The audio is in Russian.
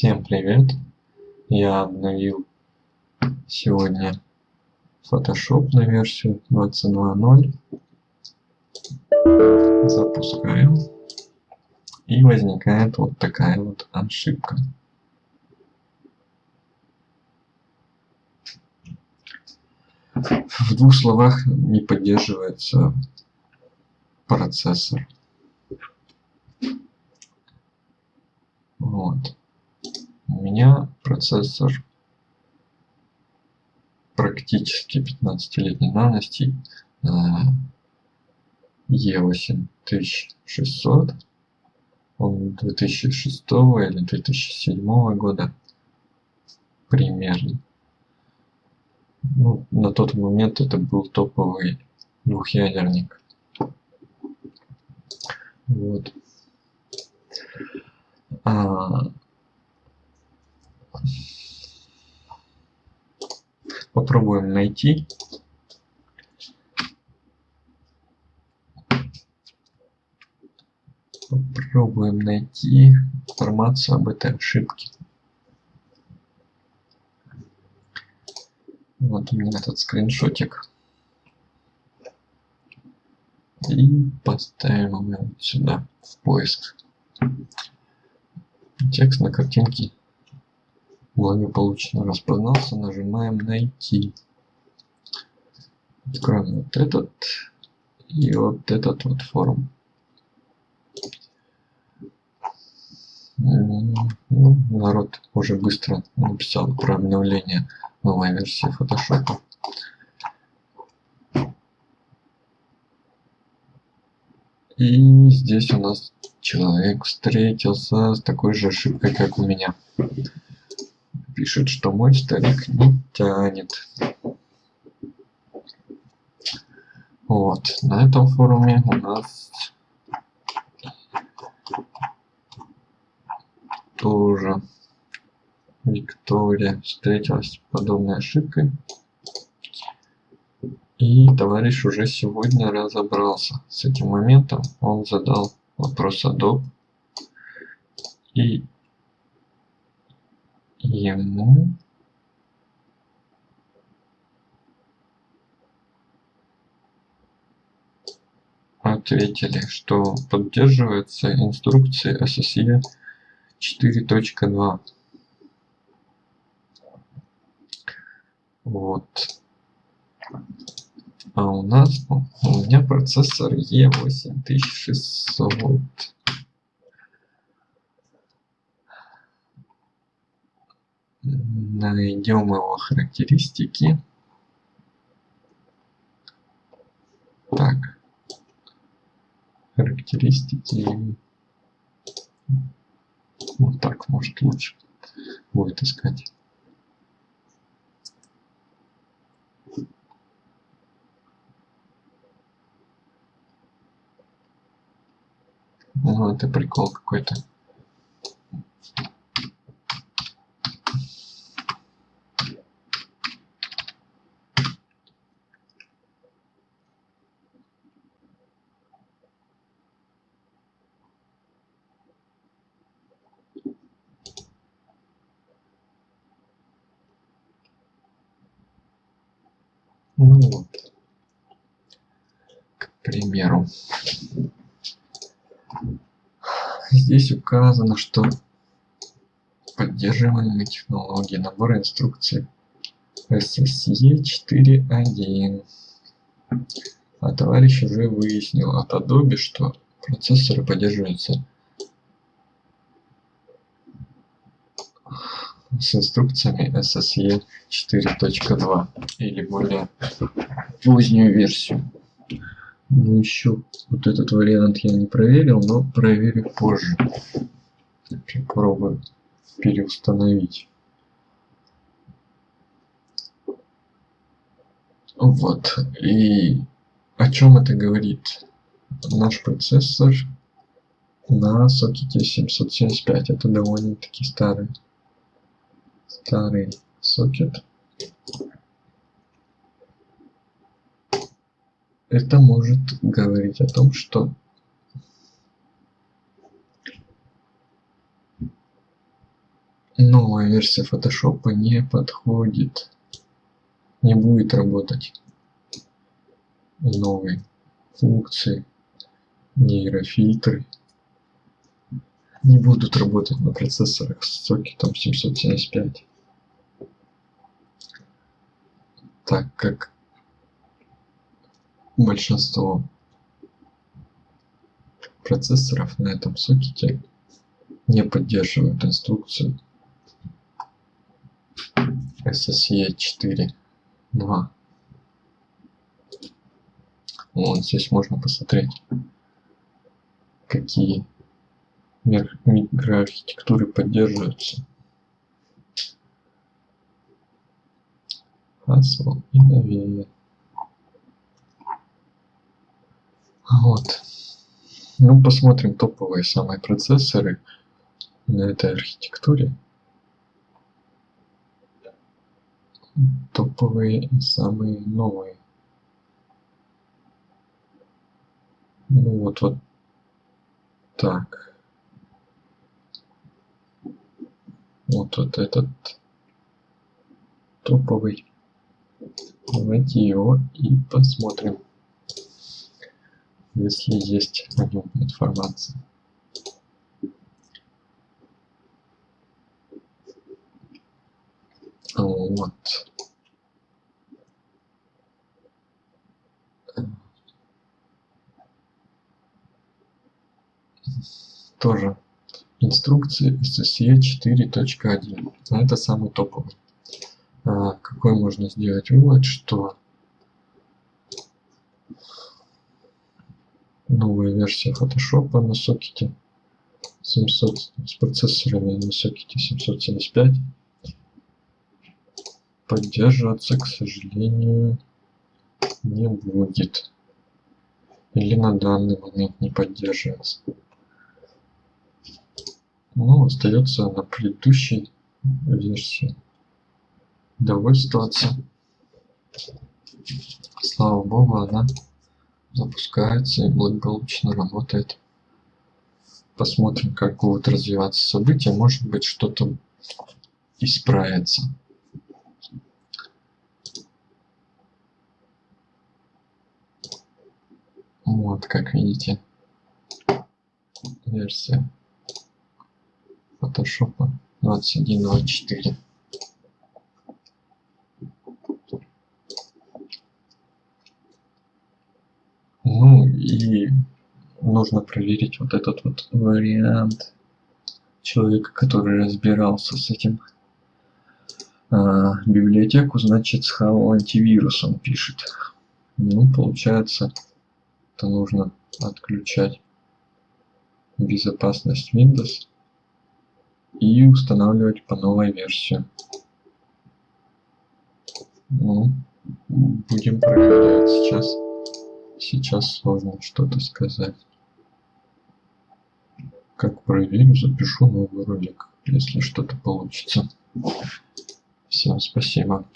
Всем привет! Я обновил сегодня Photoshop на версию 22.0. Запускаем. И возникает вот такая вот ошибка. В двух словах не поддерживается процессор. Вот. У меня процессор практически 15-летней давности. E8600 он 2006 или 2007 года примерно. Ну, на тот момент это был топовый двухъядерник. Вот. А, попробуем найти. Попробуем найти информацию об этой ошибке. Вот у меня этот скриншотик. И поставим его сюда в поиск. Текст на картинке благополучно распознался нажимаем найти откроем вот этот и вот этот вот форум ну, народ уже быстро написал про обновление новой версии Photoshop. И здесь у нас человек встретился с такой же ошибкой, как у меня. Пишет, что мой старик не тянет. Вот, на этом форуме у нас тоже Виктория встретилась с подобной ошибкой. И товарищ уже сегодня разобрался с этим моментом. Он задал вопрос Adobe. И ему ответили, что поддерживается инструкции SSE 4.2 вот. А у нас у меня процессор E8600 найдем его характеристики так характеристики вот так, может лучше будет искать. Ну, это прикол какой-то. Ну вот. К примеру. Здесь указано, что поддерживаемые технологии, набор инструкций SSE 4.1. А товарищ уже выяснил от Adobe, что процессоры поддерживаются с инструкциями SSE 4.2 или более позднюю версию. Ну еще вот этот вариант я не проверил, но проверю позже. Попробую переустановить. Вот. И о чем это говорит? Наш процессор на сокете 775. Это довольно-таки старый старый сокет. Это может говорить о том что новая версия фотошопа не подходит не будет работать. Новые функции нейрофильтры не будут работать на процессорах с сокетом 775 так как большинство процессоров на этом сокете не поддерживают инструкцию SSE 4 2 вот здесь можно посмотреть какие микроархитектуры поддерживаются Haswell и новее вот. Ну посмотрим топовые самые процессоры на этой архитектуре. Топовые и самые новые. Ну вот вот так. Вот вот этот топовый давайте его и посмотрим если есть о нем информация. Вот. Тоже инструкции SSE 4.1 это самый топовый какой можно сделать вывод что новая версия фотошопа на сокете 700 с процессорами на сокете 775 поддерживаться к сожалению не будет. Или на данный момент не поддерживается. Ну остается на предыдущей версии довольствоваться слава богу она запускается и благополучно работает. Посмотрим как будут развиваться события. Может быть что-то исправится. Вот как видите версия фотошопа 21.24 ну и нужно проверить вот этот вот вариант человека который разбирался с этим. А, библиотеку значит с How антивирусом пишет. Ну получается это нужно отключать безопасность Windows и устанавливать по новой версии. Ну, будем проверять сейчас сейчас сложно что-то сказать. Как проверю запишу новый ролик если что-то получится. Всем спасибо